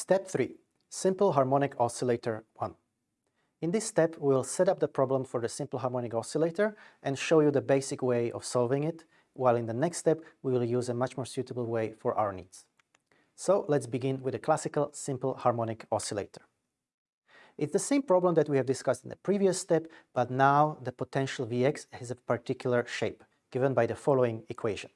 Step 3. Simple Harmonic Oscillator 1. In this step, we'll set up the problem for the simple harmonic oscillator and show you the basic way of solving it, while in the next step, we will use a much more suitable way for our needs. So let's begin with a classical simple harmonic oscillator. It's the same problem that we have discussed in the previous step, but now the potential Vx has a particular shape, given by the following equation.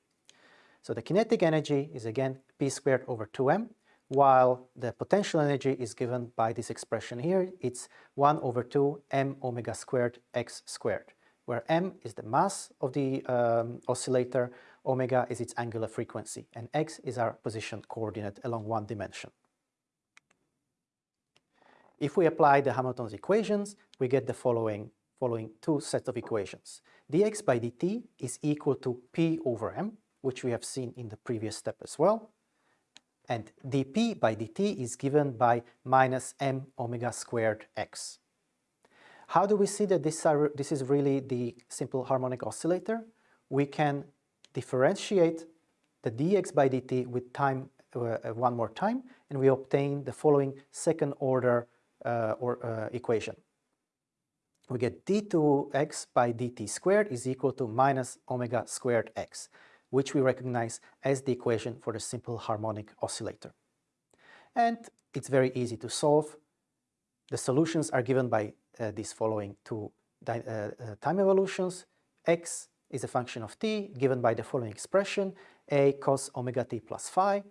So the kinetic energy is again p squared over 2m, while the potential energy is given by this expression here. It's 1 over 2 m omega squared x squared, where m is the mass of the um, oscillator, omega is its angular frequency, and x is our position coordinate along one dimension. If we apply the Hamilton's equations, we get the following, following two sets of equations. dx by dt is equal to p over m, which we have seen in the previous step as well. And dp by dt is given by minus m omega squared x. How do we see that this, are, this is really the simple harmonic oscillator? We can differentiate the dx by dt with time uh, one more time, and we obtain the following second order uh, or uh, equation. We get d2x by dt squared is equal to minus omega squared x, which we recognize as the equation for the simple harmonic oscillator. And it's very easy to solve. The solutions are given by uh, these following two uh, uh, time evolutions. x is a function of t given by the following expression, a cos omega t plus phi,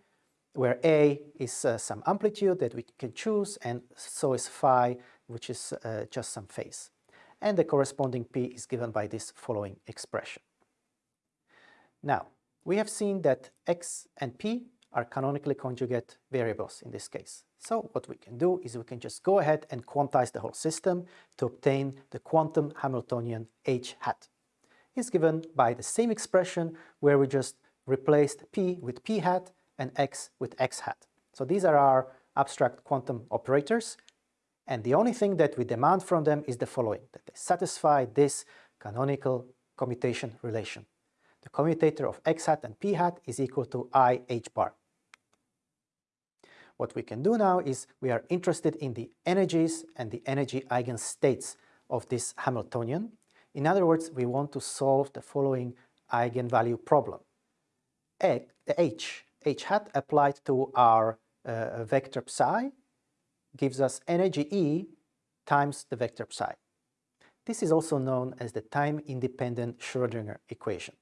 where A is uh, some amplitude that we can choose and so is phi, which is uh, just some phase. And the corresponding P is given by this following expression. Now, we have seen that X and P are canonically conjugate variables in this case. So what we can do is we can just go ahead and quantize the whole system to obtain the quantum Hamiltonian H hat. It's given by the same expression where we just replaced P with P hat and x with x hat. So these are our abstract quantum operators, and the only thing that we demand from them is the following, that they satisfy this canonical commutation relation. The commutator of x hat and p hat is equal to i h bar. What we can do now is we are interested in the energies and the energy eigenstates of this Hamiltonian. In other words, we want to solve the following eigenvalue problem. H h hat applied to our uh, vector psi gives us energy E times the vector psi. This is also known as the time-independent Schrödinger equation.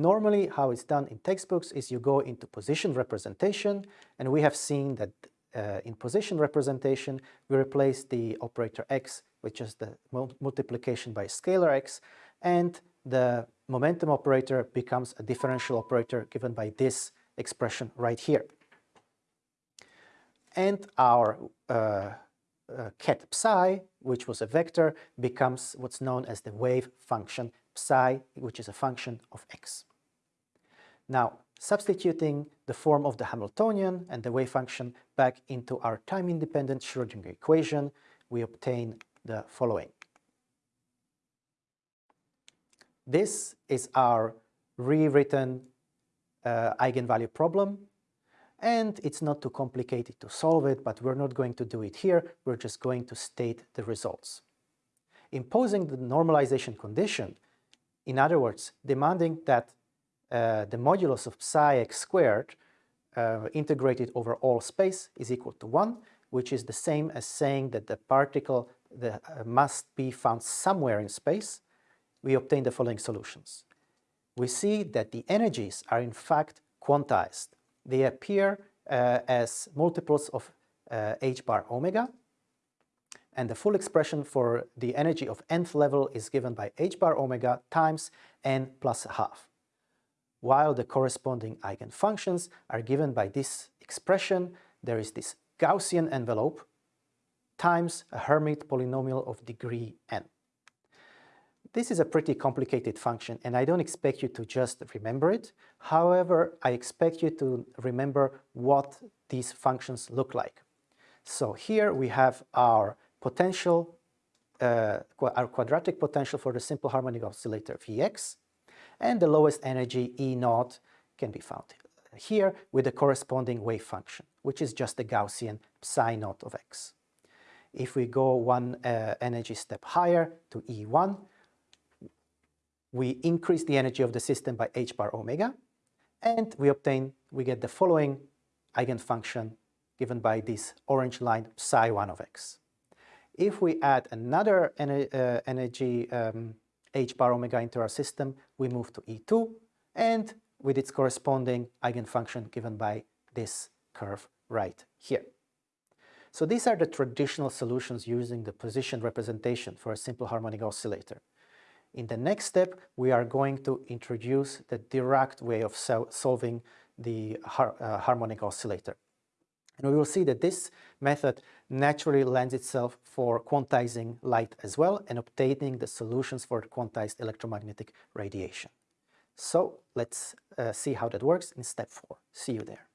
Normally, how it's done in textbooks is you go into position representation, and we have seen that uh, in position representation, we replace the operator x which is the multiplication by scalar x, and the momentum operator becomes a differential operator given by this expression right here. And our uh, uh, ket psi, which was a vector, becomes what's known as the wave function psi, which is a function of x. Now, substituting the form of the Hamiltonian and the wave function back into our time-independent Schrödinger equation, we obtain the following. This is our rewritten uh, eigenvalue problem and it's not too complicated to solve it, but we're not going to do it here, we're just going to state the results. Imposing the normalization condition, in other words, demanding that uh, the modulus of psi x squared uh, integrated over all space is equal to 1, which is the same as saying that the particle the, uh, must be found somewhere in space, we obtain the following solutions. We see that the energies are in fact quantized. They appear uh, as multiples of uh, h bar omega, and the full expression for the energy of nth level is given by h bar omega times n plus half, while the corresponding eigenfunctions are given by this expression. There is this Gaussian envelope times a Hermite polynomial of degree n. This is a pretty complicated function and I don't expect you to just remember it. However, I expect you to remember what these functions look like. So here we have our potential, uh, our quadratic potential for the simple harmonic oscillator Vx and the lowest energy E naught can be found here with the corresponding wave function, which is just the Gaussian psi naught of x. If we go one uh, energy step higher to E1, we increase the energy of the system by h bar omega, and we obtain, we get the following eigenfunction given by this orange line psi 1 of x. If we add another ener uh, energy um, h bar omega into our system, we move to E2, and with its corresponding eigenfunction given by this curve right here. So these are the traditional solutions using the position representation for a simple harmonic oscillator. In the next step, we are going to introduce the Dirac way of so solving the har uh, harmonic oscillator. And we will see that this method naturally lends itself for quantizing light as well and obtaining the solutions for quantized electromagnetic radiation. So let's uh, see how that works in step four. See you there.